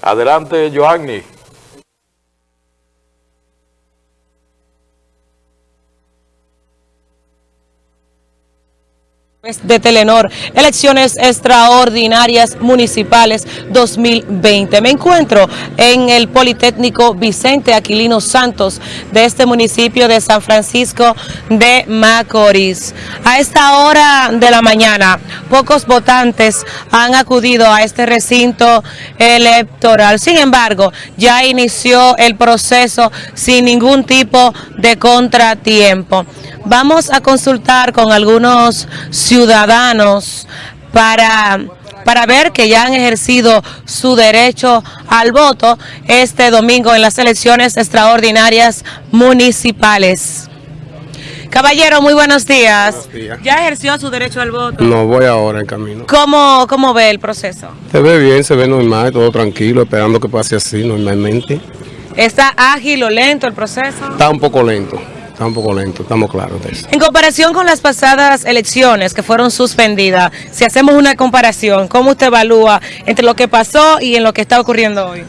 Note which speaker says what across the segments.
Speaker 1: Adelante, Joanny.
Speaker 2: De Telenor, elecciones extraordinarias municipales 2020. Me encuentro en el Politécnico Vicente Aquilino Santos de este municipio de San Francisco de Macorís. A esta hora de la mañana, pocos votantes han acudido a este recinto electoral. Sin embargo, ya inició el proceso sin ningún tipo de contratiempo. Vamos a consultar con algunos ciudadanos para, para ver que ya han ejercido su derecho al voto este domingo en las elecciones extraordinarias municipales. Caballero, muy buenos días.
Speaker 3: Buenos días.
Speaker 2: ¿Ya ejerció su derecho al voto?
Speaker 3: No, voy ahora en camino.
Speaker 2: ¿Cómo, ¿Cómo ve el proceso?
Speaker 3: Se ve bien, se ve normal, todo tranquilo, esperando que pase así normalmente.
Speaker 2: ¿Está ágil o lento el proceso?
Speaker 3: Está un poco lento, está un poco lento, estamos claros de eso.
Speaker 2: En comparación con las pasadas elecciones que fueron suspendidas, si hacemos una comparación, ¿cómo usted evalúa entre lo que pasó y en lo que está ocurriendo hoy?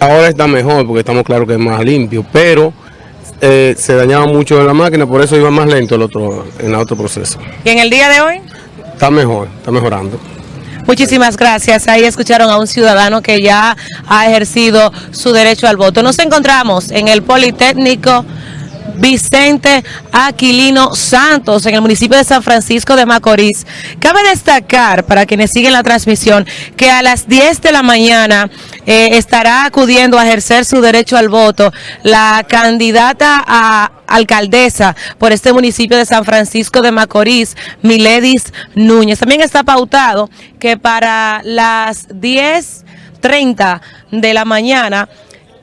Speaker 3: Ahora está mejor porque estamos claros que es más limpio, pero eh, se dañaba mucho la máquina, por eso iba más lento el otro, en el otro proceso.
Speaker 2: ¿Y en el día de hoy?
Speaker 3: Está mejor, está mejorando.
Speaker 2: Muchísimas gracias. Ahí escucharon a un ciudadano que ya ha ejercido su derecho al voto. Nos encontramos en el Politécnico Vicente Aquilino Santos, en el municipio de San Francisco de Macorís. Cabe destacar, para quienes siguen la transmisión, que a las 10 de la mañana eh, estará acudiendo a ejercer su derecho al voto la candidata a alcaldesa por este municipio de San Francisco de Macorís, Miledis Núñez. También está pautado que para las 10.30 de la mañana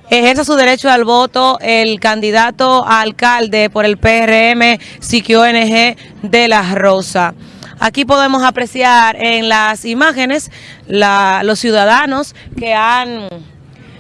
Speaker 2: ejerza su derecho al voto el candidato a alcalde por el PRM Siquio ONG de La Rosa. Aquí podemos apreciar en las imágenes la, los ciudadanos que han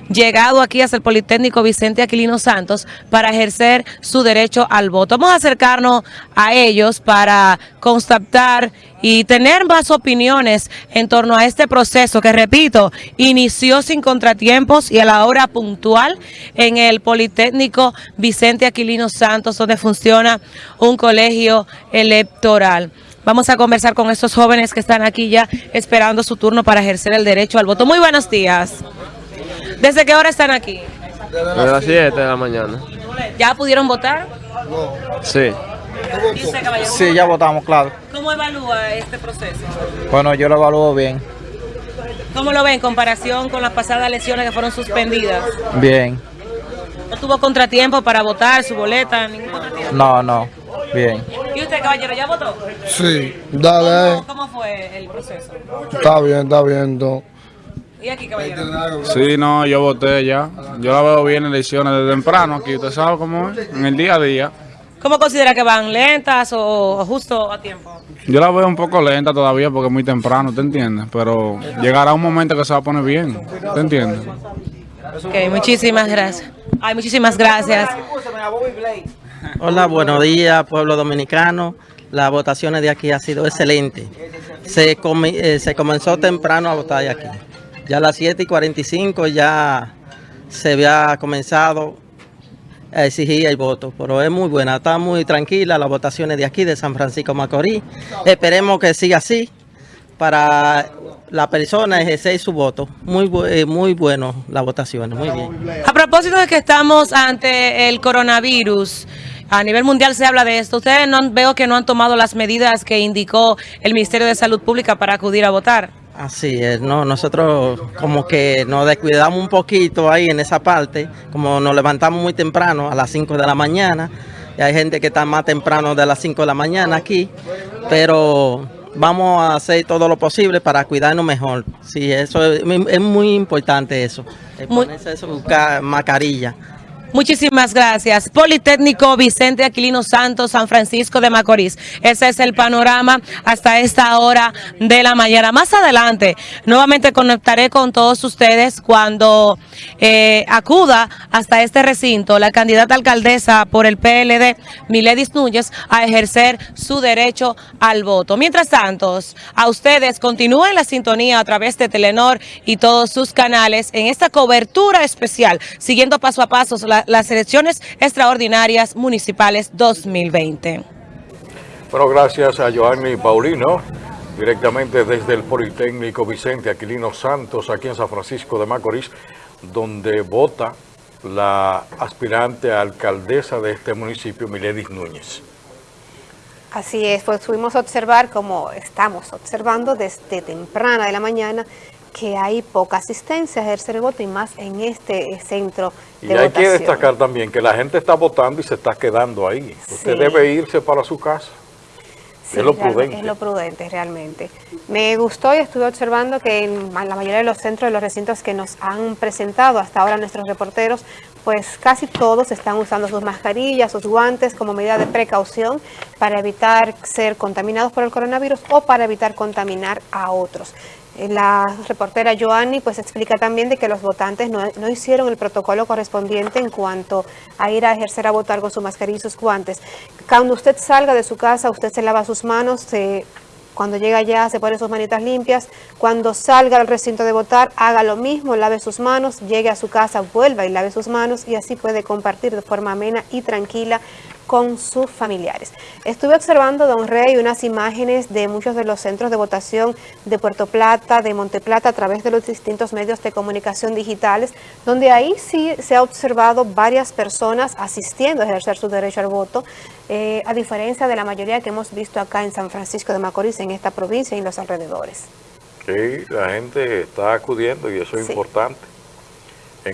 Speaker 2: llegado aquí hasta el Politécnico Vicente Aquilino Santos para ejercer su derecho al voto. Vamos a acercarnos a ellos para constatar y tener más opiniones en torno a este proceso que, repito, inició sin contratiempos y a la hora puntual en el Politécnico Vicente Aquilino Santos, donde funciona un colegio electoral. Vamos a conversar con estos jóvenes que están aquí ya esperando su turno para ejercer el derecho al voto. Muy buenos días. ¿Desde qué hora están aquí?
Speaker 4: Desde las 7 de la mañana.
Speaker 2: ¿Ya pudieron votar?
Speaker 4: Sí.
Speaker 2: ¿Y usted, caballero,
Speaker 5: Sí, ya votamos, claro.
Speaker 2: ¿Cómo evalúa este proceso?
Speaker 5: Bueno, yo lo evalúo bien.
Speaker 2: ¿Cómo lo ve en comparación con las pasadas elecciones que fueron suspendidas?
Speaker 5: Bien.
Speaker 2: ¿No tuvo contratiempo para votar su boleta? Ningún contratiempo.
Speaker 5: No, no. Bien.
Speaker 2: ¿Y usted, caballero, ya votó?
Speaker 6: Sí, dale,
Speaker 2: ¿Cómo, cómo fue el proceso?
Speaker 6: está bien, está bien. no.
Speaker 2: ¿Y aquí, caballero?
Speaker 7: Sí, no, yo voté ya. Yo la veo bien en elecciones de temprano aquí, usted sabe cómo es, en el día a día.
Speaker 2: ¿Cómo considera que van lentas o justo a tiempo?
Speaker 7: Yo la veo un poco lenta todavía porque es muy temprano, ¿te entiendes? Pero llegará un momento que se va a poner bien, ¿te entiendes?
Speaker 2: Ok, muchísimas gracias. Ay, muchísimas gracias.
Speaker 8: Hola, buenos días, pueblo dominicano. Las votaciones de aquí ha sido excelente. Se, comi- eh, se comenzó temprano a votar de aquí. Ya a las 7 y 45 ya se había comenzado a exigir el voto, pero es muy buena, está muy tranquila las votaciones de aquí, de San Francisco Macorís. Esperemos que siga así para la persona ejercer su voto. Muy, eh, muy bueno las votaciones, muy bien.
Speaker 2: A propósito de que estamos ante el coronavirus, a nivel mundial se habla de esto. Ustedes no veo que no han tomado las medidas que indicó el Ministerio de Salud Pública para acudir a votar.
Speaker 8: Así es, no, nosotros como que nos descuidamos un poquito ahí en esa parte, como nos levantamos muy temprano a las 5 de la mañana, y hay gente que está más temprano de las 5 de la mañana aquí, pero vamos a hacer todo lo posible para cuidarnos mejor. Sí, eso es, es muy importante eso, ponerse eso, buscar mascarilla.
Speaker 2: Muchísimas gracias. Politécnico Vicente Aquilino Santos, San Francisco de Macorís. Ese es el panorama hasta esta hora de la mañana. Más adelante, nuevamente conectaré con todos ustedes cuando eh, acuda hasta este recinto la candidata alcaldesa por el PLD, Miledis Núñez, a ejercer su derecho al voto. Mientras tanto, a ustedes continúen la sintonía a través de Telenor y todos sus canales en esta cobertura especial, siguiendo paso a paso la- las elecciones extraordinarias municipales 2020.
Speaker 1: Bueno, gracias a Joanny Paulino, directamente desde el Politécnico Vicente Aquilino Santos, aquí en San Francisco de Macorís, donde vota la aspirante a alcaldesa de este municipio, Miledis Núñez.
Speaker 9: Así es, pues pudimos observar, como estamos observando desde temprana de la mañana, que hay poca asistencia a ejercer el voto y más en este eh, centro
Speaker 1: Y
Speaker 9: de
Speaker 1: hay que destacar también que la gente está votando y se está quedando ahí. Usted
Speaker 9: Sí.
Speaker 1: debe irse para su casa.
Speaker 9: Sí,
Speaker 1: es lo prudente.
Speaker 9: Es lo prudente, realmente. Me gustó y estuve observando que en la mayoría de los centros de los recintos que nos han presentado hasta ahora nuestros reporteros, pues casi todos están usando sus mascarillas, sus guantes como medida de precaución para evitar ser contaminados por el coronavirus o para evitar contaminar a otros. Eh, La reportera Joanny pues explica también de que los votantes no, no hicieron el protocolo correspondiente en cuanto a ir a ejercer a votar con su mascarilla y sus guantes. Cuando usted salga de su casa, usted se lava sus manos, cuando llega allá se pone sus manitas limpias. Cuando salga al recinto de votar, haga lo mismo, lave sus manos, llegue a su casa, vuelva y lave sus manos y así puede compartir de forma amena y tranquila con sus familiares. Estuve observando, don Rey, unas imágenes de muchos de los centros de votación de Puerto Plata, de Monteplata, a través de los distintos medios de comunicación digitales, donde ahí sí se ha observado varias personas asistiendo a ejercer su derecho al voto, eh, a diferencia de la mayoría que hemos visto acá en San Francisco de Macorís, en esta provincia y en los alrededores.
Speaker 1: Sí, la gente está acudiendo y eso es
Speaker 9: Sí.
Speaker 1: importante.